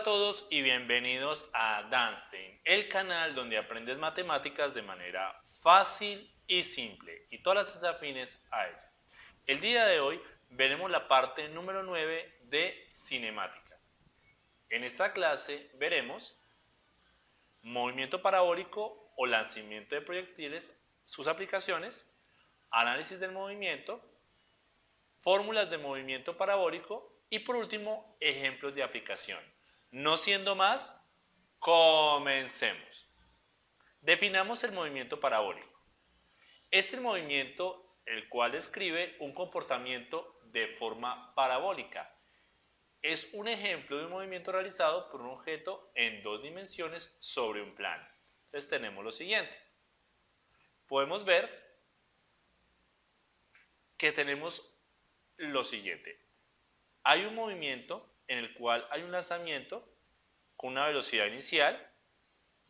A todos y bienvenidos a Danstein, el canal donde aprendes matemáticas de manera fácil y simple y todas las afines a ella. El día de hoy veremos la parte número 9 de cinemática. En esta clase veremos movimiento parabólico o lanzamiento de proyectiles, sus aplicaciones, análisis del movimiento, fórmulas de movimiento parabólico y por último ejemplos de aplicación. No siendo más, comencemos. Definamos el movimiento parabólico. Es el movimiento el cual describe un comportamiento de forma parabólica. Es un ejemplo de un movimiento realizado por un objeto en dos dimensiones sobre un plano. Entonces tenemos lo siguiente. Podemos ver que tenemos lo siguiente. Hay un movimiento en el cual hay un lanzamiento con una velocidad inicial,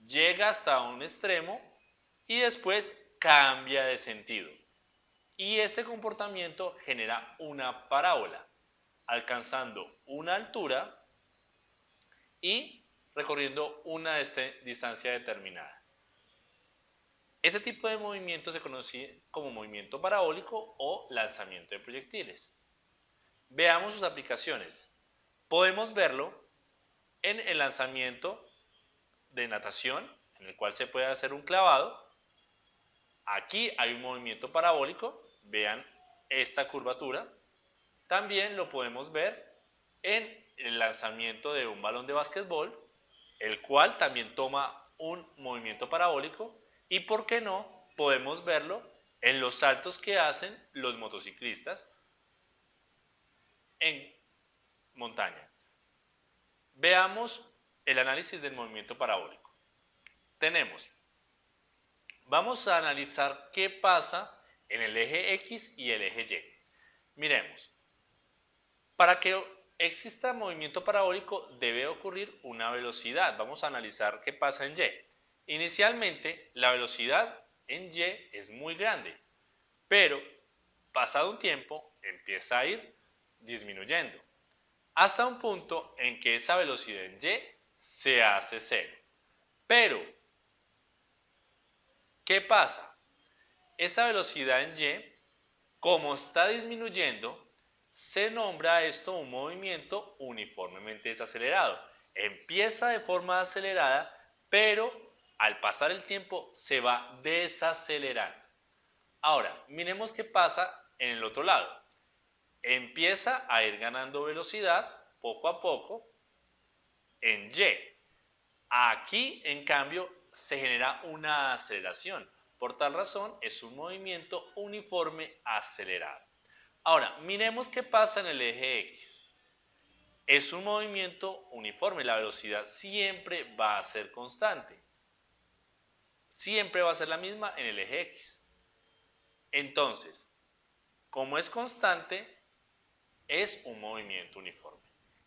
llega hasta un extremo y después cambia de sentido. Y este comportamiento genera una parábola, alcanzando una altura y recorriendo una distancia determinada. Este tipo de movimiento se conoce como movimiento parabólico o lanzamiento de proyectiles. Veamos sus aplicaciones. Podemos verlo en el lanzamiento de natación, en el cual se puede hacer un clavado. Aquí hay un movimiento parabólico, vean esta curvatura. También lo podemos ver en el lanzamiento de un balón de básquetbol, el cual también toma un movimiento parabólico y, ¿por qué no?, podemos verlo en los saltos que hacen los motociclistas en montaña. Veamos el análisis del movimiento parabólico. Tenemos, vamos a analizar qué pasa en el eje X y el eje Y. Miremos, para que exista movimiento parabólico debe ocurrir una velocidad. Vamos a analizar qué pasa en Y. Inicialmente, la velocidad en Y es muy grande, pero pasado un tiempo empieza a ir disminuyendo hasta un punto en que esa velocidad en y se hace cero. Pero, ¿qué pasa? Esa velocidad en y, como está disminuyendo, se nombra esto un movimiento uniformemente desacelerado. Empieza de forma acelerada, pero al pasar el tiempo se va desacelerando. Ahora, miremos qué pasa en el otro lado empieza a ir ganando velocidad poco a poco en Y. Aquí, en cambio, se genera una aceleración. Por tal razón, es un movimiento uniforme acelerado. Ahora, miremos qué pasa en el eje X. Es un movimiento uniforme, la velocidad siempre va a ser constante. Siempre va a ser la misma en el eje X. Entonces, como es constante, es un movimiento uniforme.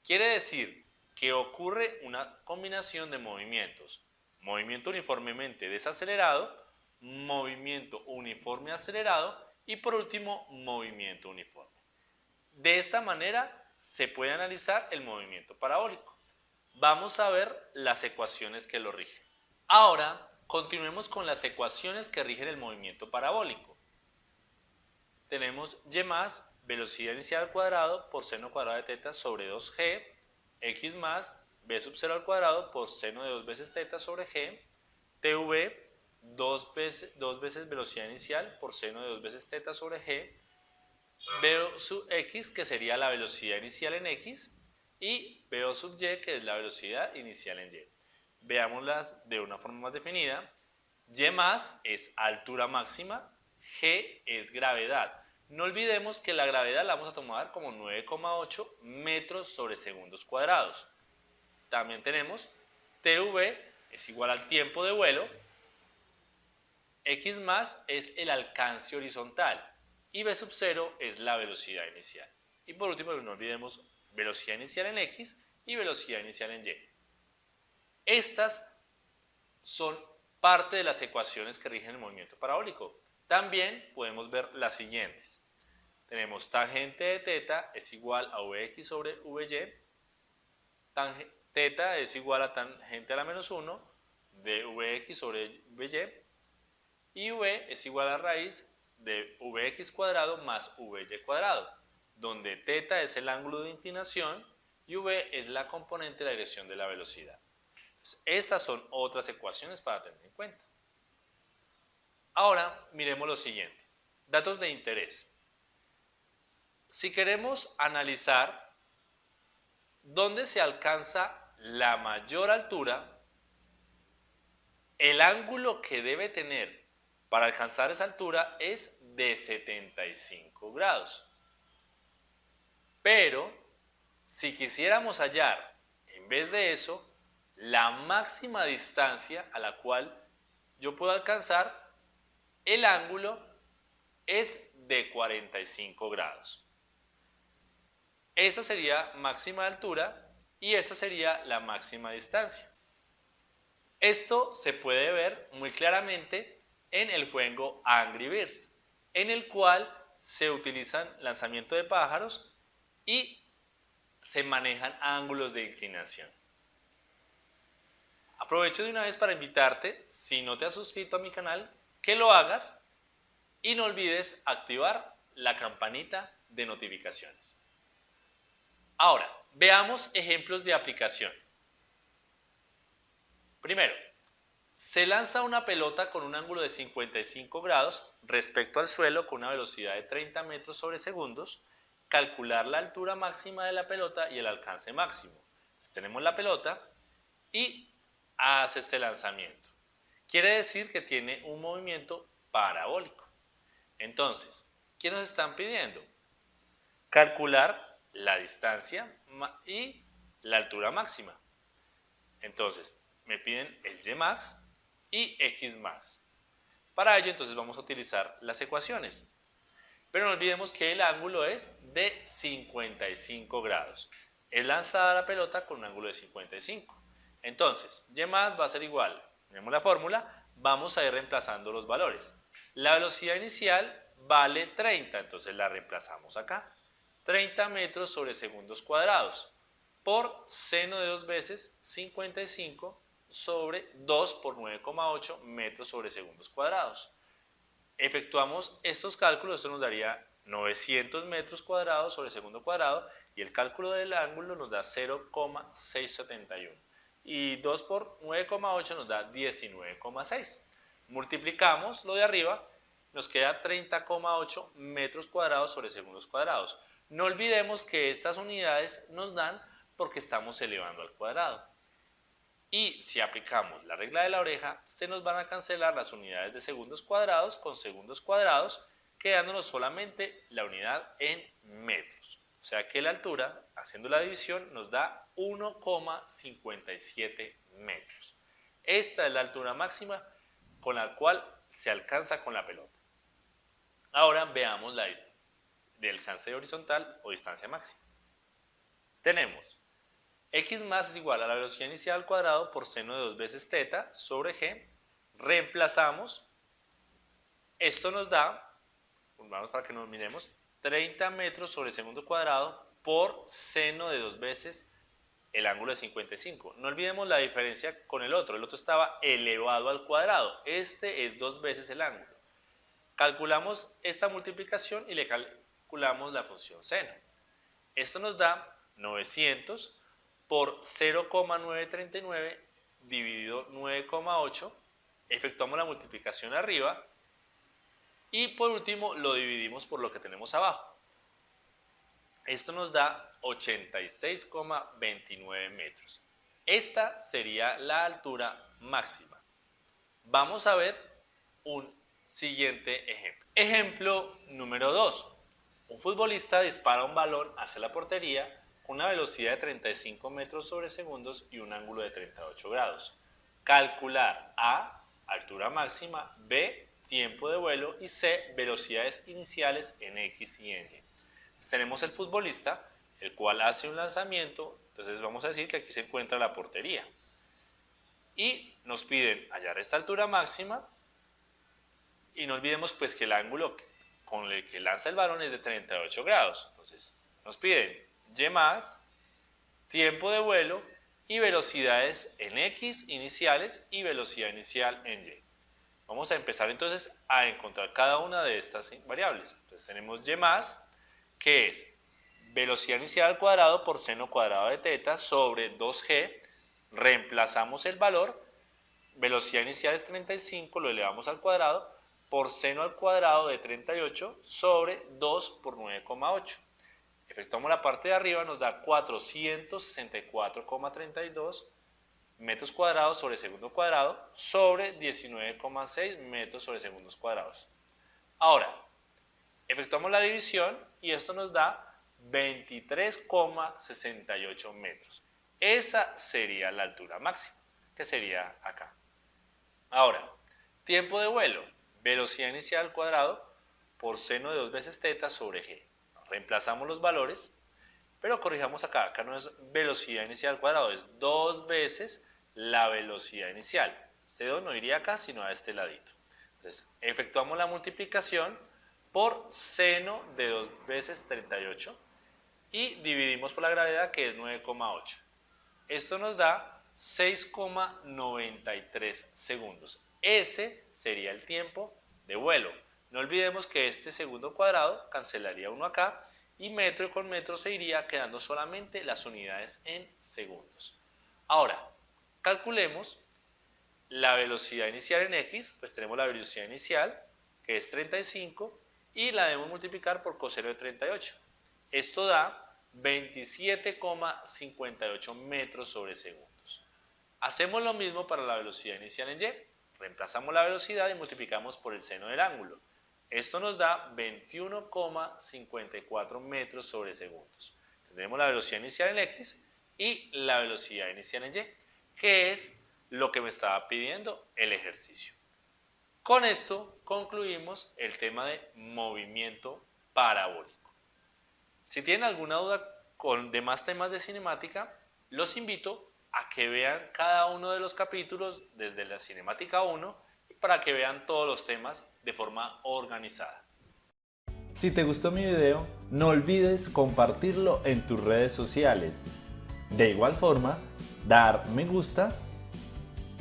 Quiere decir que ocurre una combinación de movimientos. Movimiento uniformemente desacelerado, movimiento uniforme acelerado y por último movimiento uniforme. De esta manera se puede analizar el movimiento parabólico. Vamos a ver las ecuaciones que lo rigen. Ahora continuemos con las ecuaciones que rigen el movimiento parabólico. Tenemos y más velocidad inicial al cuadrado por seno cuadrado de teta sobre 2g, x más b sub 0 al cuadrado por seno de 2 veces teta sobre g, tv, 2 veces, veces velocidad inicial por seno de 2 veces teta sobre g, b sub x, que sería la velocidad inicial en x, y b sub y, que es la velocidad inicial en y. Veámoslas de una forma más definida. y más es altura máxima, g es gravedad. No olvidemos que la gravedad la vamos a tomar como 9,8 metros sobre segundos cuadrados. También tenemos TV es igual al tiempo de vuelo, X más es el alcance horizontal y B sub 0 es la velocidad inicial. Y por último, no olvidemos velocidad inicial en X y velocidad inicial en Y. Estas son parte de las ecuaciones que rigen el movimiento parabólico. También podemos ver las siguientes. Tenemos tangente de teta es igual a Vx sobre Vy. teta es igual a tangente a la menos 1 de Vx sobre Vy y V es igual a raíz de Vx cuadrado más Vy cuadrado, donde teta es el ángulo de inclinación y V es la componente de la dirección de la velocidad. estas son otras ecuaciones para tener en cuenta. Ahora miremos lo siguiente, datos de interés. Si queremos analizar dónde se alcanza la mayor altura, el ángulo que debe tener para alcanzar esa altura es de 75 grados. Pero, si quisiéramos hallar, en vez de eso, la máxima distancia a la cual yo puedo alcanzar, el ángulo es de 45 grados. Esta sería máxima altura y esta sería la máxima distancia. Esto se puede ver muy claramente en el juego Angry Birds, en el cual se utilizan lanzamiento de pájaros y se manejan ángulos de inclinación. Aprovecho de una vez para invitarte, si no te has suscrito a mi canal, que lo hagas y no olvides activar la campanita de notificaciones. Ahora, veamos ejemplos de aplicación. Primero, se lanza una pelota con un ángulo de 55 grados respecto al suelo con una velocidad de 30 metros sobre segundos, calcular la altura máxima de la pelota y el alcance máximo. tenemos la pelota y hace este lanzamiento. Quiere decir que tiene un movimiento parabólico. Entonces, ¿qué nos están pidiendo? Calcular la distancia y la altura máxima. Entonces, me piden el y max y x max. Para ello, entonces vamos a utilizar las ecuaciones. Pero no olvidemos que el ángulo es de 55 grados. Es lanzada la pelota con un ángulo de 55. Entonces, y más va a ser igual, tenemos la fórmula, vamos a ir reemplazando los valores. La velocidad inicial vale 30, entonces la reemplazamos acá. 30 metros sobre segundos cuadrados por seno de dos veces 55 sobre 2 por 9,8 metros sobre segundos cuadrados. Efectuamos estos cálculos, esto nos daría 900 metros cuadrados sobre segundo cuadrado y el cálculo del ángulo nos da 0,671 y 2 por 9,8 nos da 19,6. Multiplicamos lo de arriba, nos queda 30,8 metros cuadrados sobre segundos cuadrados. No olvidemos que estas unidades nos dan porque estamos elevando al cuadrado. Y si aplicamos la regla de la oreja, se nos van a cancelar las unidades de segundos cuadrados con segundos cuadrados, quedándonos solamente la unidad en metros. O sea que la altura, haciendo la división, nos da 1,57 metros. Esta es la altura máxima con la cual se alcanza con la pelota. Ahora veamos la distancia del alcance horizontal o distancia máxima. Tenemos x más es igual a la velocidad inicial al cuadrado por seno de dos veces teta sobre g. Reemplazamos. Esto nos da, vamos para que nos miremos, 30 metros sobre segundo cuadrado por seno de dos veces el ángulo de 55. No olvidemos la diferencia con el otro. El otro estaba elevado al cuadrado. Este es dos veces el ángulo. Calculamos esta multiplicación y le la función seno. Esto nos da 900 por 0,939 dividido 9,8. Efectuamos la multiplicación arriba y por último lo dividimos por lo que tenemos abajo. Esto nos da 86,29 metros. Esta sería la altura máxima. Vamos a ver un siguiente ejemplo. Ejemplo número 2. Un futbolista dispara un balón hacia la portería con una velocidad de 35 metros sobre segundos y un ángulo de 38 grados. Calcular A, altura máxima, B, tiempo de vuelo y C, velocidades iniciales en X y Y. Pues tenemos el futbolista, el cual hace un lanzamiento, entonces vamos a decir que aquí se encuentra la portería. Y nos piden hallar esta altura máxima y no olvidemos pues que el ángulo con el que lanza el balón es de 38 grados. Entonces, nos piden Y más, tiempo de vuelo y velocidades en X iniciales y velocidad inicial en Y. Vamos a empezar entonces a encontrar cada una de estas variables. Entonces tenemos Y más, que es velocidad inicial al cuadrado por seno cuadrado de teta sobre 2G. Reemplazamos el valor, velocidad inicial es 35, lo elevamos al cuadrado, por seno al cuadrado de 38 sobre 2 por 9,8. Efectuamos la parte de arriba, nos da 464,32 metros cuadrados sobre segundo cuadrado sobre 19,6 metros sobre segundos cuadrados. Ahora, efectuamos la división y esto nos da 23,68 metros. Esa sería la altura máxima, que sería acá. Ahora, tiempo de vuelo velocidad inicial al cuadrado por seno de 2 veces teta sobre g. Reemplazamos los valores, pero corrijamos acá, acá no es velocidad inicial al cuadrado, es 2 veces la velocidad inicial. Este 2 no iría acá, sino a este ladito. Entonces, efectuamos la multiplicación por seno de 2 veces 38 y dividimos por la gravedad que es 9,8. Esto nos da 6,93 segundos. Ese sería el tiempo de vuelo. No olvidemos que este segundo cuadrado cancelaría uno acá y metro con metro se iría quedando solamente las unidades en segundos. Ahora, calculemos la velocidad inicial en x, pues tenemos la velocidad inicial que es 35 y la debemos multiplicar por coseno de 38. Esto da 27,58 metros sobre segundos. Hacemos lo mismo para la velocidad inicial en y. Reemplazamos la velocidad y multiplicamos por el seno del ángulo. Esto nos da 21,54 metros sobre segundos. Tendremos la velocidad inicial en X y la velocidad inicial en Y, que es lo que me estaba pidiendo el ejercicio. Con esto concluimos el tema de movimiento parabólico. Si tienen alguna duda con demás temas de cinemática, los invito a que vean cada uno de los capítulos desde la cinemática 1 para que vean todos los temas de forma organizada. Si te gustó mi video, no olvides compartirlo en tus redes sociales. De igual forma, dar me gusta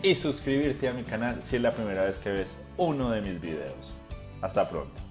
y suscribirte a mi canal si es la primera vez que ves uno de mis videos. Hasta pronto.